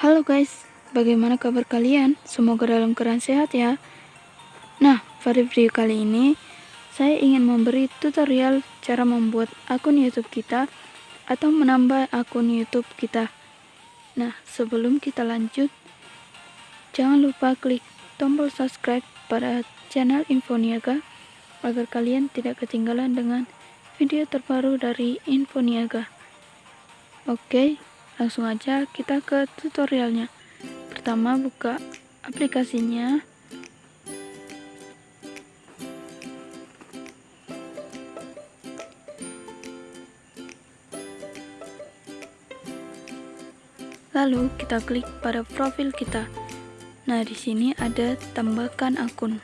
Halo guys, bagaimana kabar kalian? Semoga dalam keadaan sehat ya. Nah, pada video kali ini saya ingin memberi tutorial cara membuat akun YouTube kita atau menambah akun YouTube kita. Nah, sebelum kita lanjut, jangan lupa klik tombol subscribe pada channel Infoniaga agar kalian tidak ketinggalan dengan video terbaru dari Infoniaga. Oke, langsung aja kita ke tutorialnya. Pertama buka aplikasinya. Lalu kita klik pada profil kita. Nah di sini ada tambahkan akun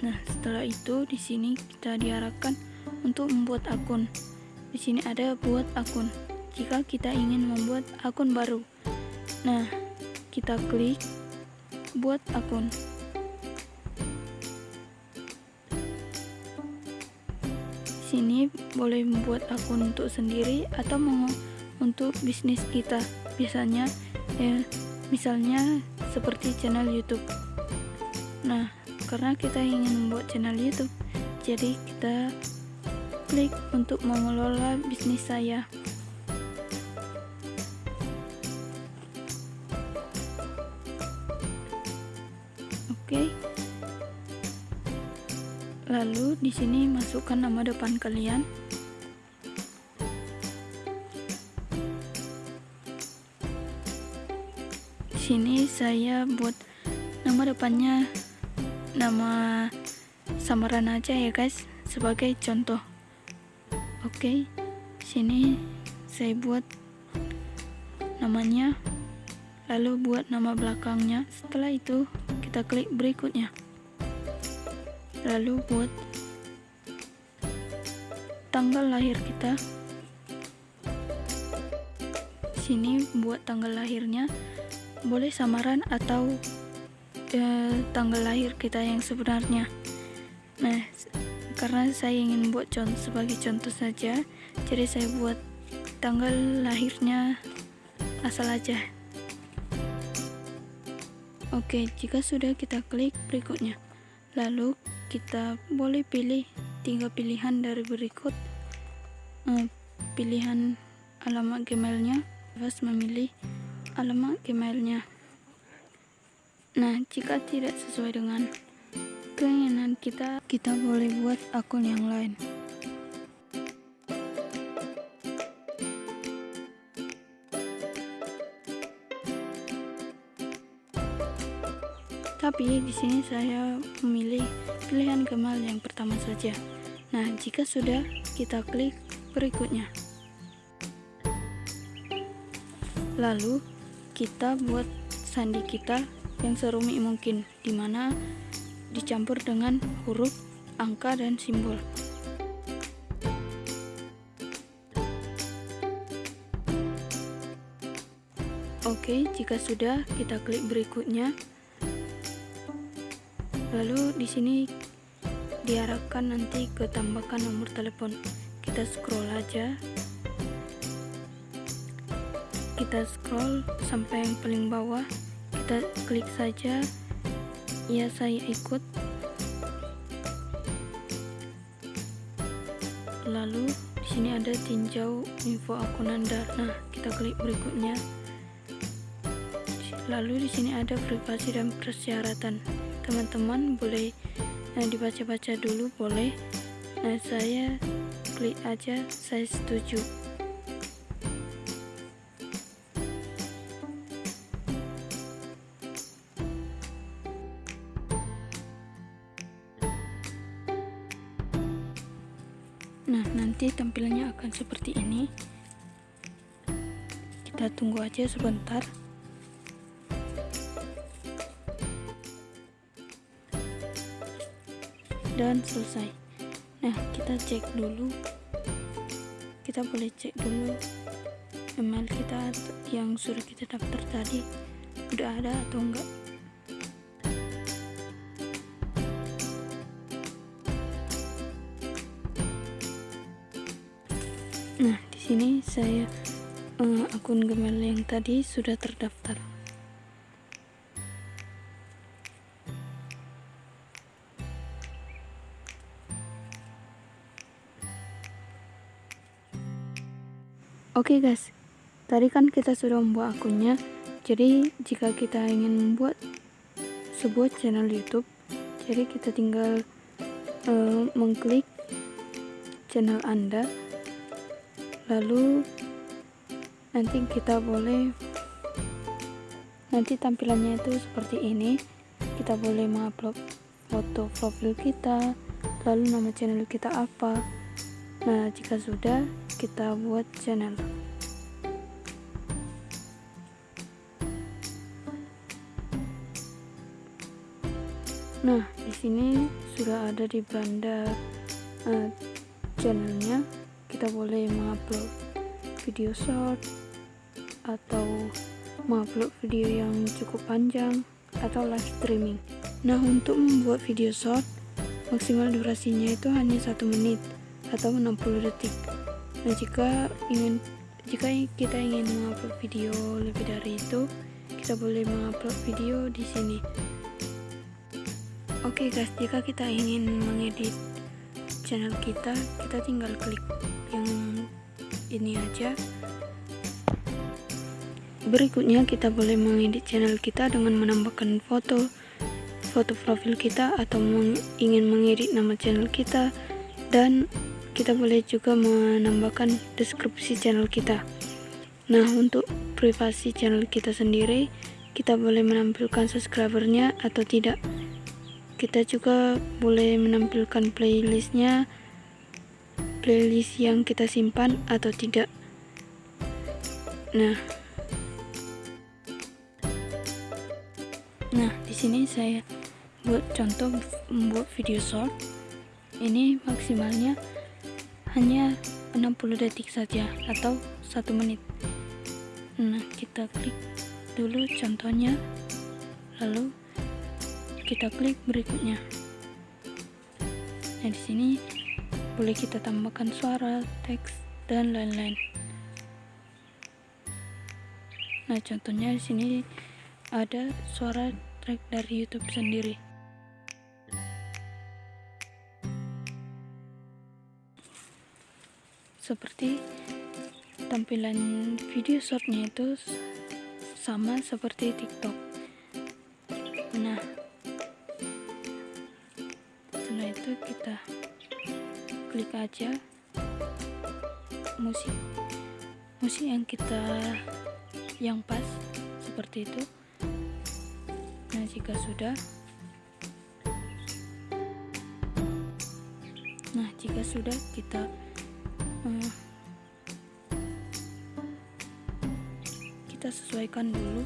Nah, setelah itu di sini kita diarahkan untuk membuat akun. Di sini ada buat akun. Jika kita ingin membuat akun baru. Nah, kita klik buat akun. Di sini boleh membuat akun untuk sendiri atau mau untuk bisnis kita. Biasanya ya misalnya seperti channel YouTube. Nah, karena kita ingin membuat channel YouTube. Jadi kita klik untuk mengelola bisnis saya. Oke. Lalu di sini masukkan nama depan kalian. Di sini saya buat nama depannya nama samaran aja ya guys sebagai contoh. Oke okay, sini saya buat namanya lalu buat nama belakangnya. Setelah itu kita klik berikutnya. Lalu buat tanggal lahir kita. Sini buat tanggal lahirnya. Boleh samaran atau tanggal lahir kita yang sebenarnya. Nah karena saya ingin buat contoh sebagai contoh saja jadi saya buat tanggal lahirnya asal aja. Oke jika sudah kita klik berikutnya. Lalu kita boleh pilih tiga pilihan dari berikut. Eh, pilihan alamat gmailnya pas memilih alamat gmailnya Nah, jika tidak sesuai dengan keinginan kita, kita boleh buat akun yang lain. Tapi di sini saya memilih pilihan gemal yang pertama saja. Nah, jika sudah, kita klik berikutnya. Lalu, kita buat sandi kita yang serumit mungkin, di mana dicampur dengan huruf, angka, dan simbol. Oke, jika sudah, kita klik berikutnya. Lalu di sini diarahkan nanti ke tambahkan nomor telepon. Kita scroll aja. Kita scroll sampai yang paling bawah kita klik saja. Ya saya ikut. Lalu di sini ada tinjau info akun Anda nah kita klik berikutnya. Lalu di sini ada privasi dan persyaratan. Teman-teman boleh nah dibaca-baca dulu boleh. Nah saya klik aja saya setuju Kita tunggu aja sebentar. Dan selesai. Nah, kita cek dulu. Kita boleh cek dulu email kita yang sudah kita daftar tadi udah ada atau enggak. Sini saya uh, akun Gmail yang tadi sudah terdaftar. Oke okay guys, tadi kan kita sudah membuat akunnya. Jadi jika kita ingin membuat sebuah channel YouTube, jadi kita tinggal uh, mengklik channel Anda, lalu nanti kita boleh nanti tampilannya itu seperti ini. Kita boleh mengupload foto profil kita, lalu nama channel kita apa. Nah, jika sudah, kita buat channel. Nah, di sini sudah ada di beranda uh, channelnya. Kita boleh mengupload video short atau mengupload video yang cukup panjang atau live streaming. Nah, untuk membuat video short, maksimal durasinya itu hanya satu menit atau 60 detik nah jika ingin jika kita ingin mengupload video lebih dari itu kita boleh mengupload video di sini oke okay guys jika kita ingin mengedit channel kita kita tinggal klik ini aja. Berikutnya kita boleh mengedit channel kita dengan menambahkan foto foto profil kita atau ingin mengedit nama channel kita. Dan kita boleh juga menambahkan deskripsi channel kita. Nah untuk privasi channel kita sendiri kita boleh menampilkan subscribernya atau tidak. Kita juga boleh menampilkan playlistnya playlist yang kita simpan atau tidak. Nah. Nah di sini saya buat contoh membuat video short. Ini maksimalnya hanya 60 detik saja atau satu menit. Nah kita klik dulu contohnya lalu kita klik berikutnya. Nah di sini boleh kita tambahkan suara teks dan lain-lain. Nah contohnya di sini ada suara track dari YouTube sendiri. Seperti tampilan video shortnya itu sama seperti tiktok. Nah setelah itu kita klik aja. Musik. Musik yang kita yang pas seperti itu. Nah jika sudah. Nah jika sudah kita hmm, kita sesuaikan dulu.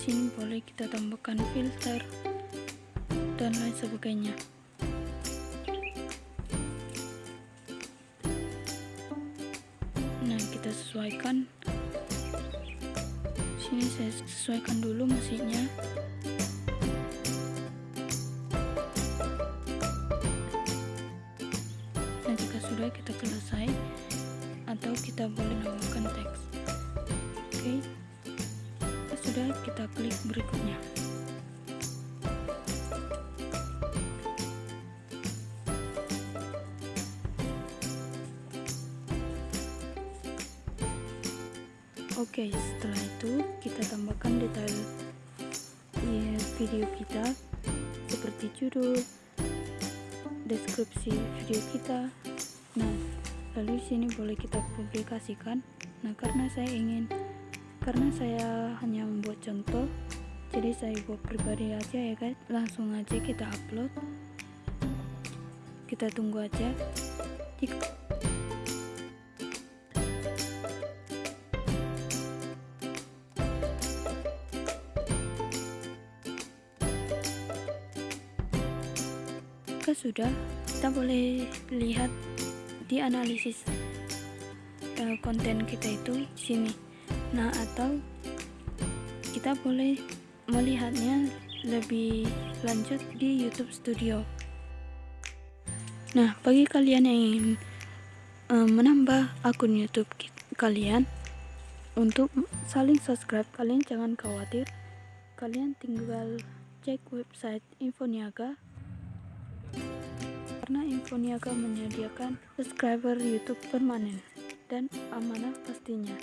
Sini boleh kita tambahkan filter dan lain sebagainya sesuaikan. Sini saya sesuaikan dulu musiknya sudah kita selesai atau kita boleh nambahkan teks. Oke okay. sudah kita klik berikutnya Oke, setelah itu kita tambahkan detail ya, video kita seperti judul, deskripsi video kita, Nah, lalu sini boleh kita publikasikan. Nah, karena saya ingin karena saya hanya membuat contoh, jadi saya buat pribadi aja ya guys. Langsung aja kita upload. Kita tunggu aja. Jika sudah kita boleh lihat di analisis uh, konten kita itu sini. Nah, atau kita boleh melihatnya lebih lanjut di YouTube Studio. Nah, bagi kalian yang ingin uh, menambah akun YouTube kalian untuk saling subscribe kalian jangan khawatir kalian tinggal cek website Infoniaga karena Infoniaga menyediakan subscriber YouTube permanen dan amanah pastinya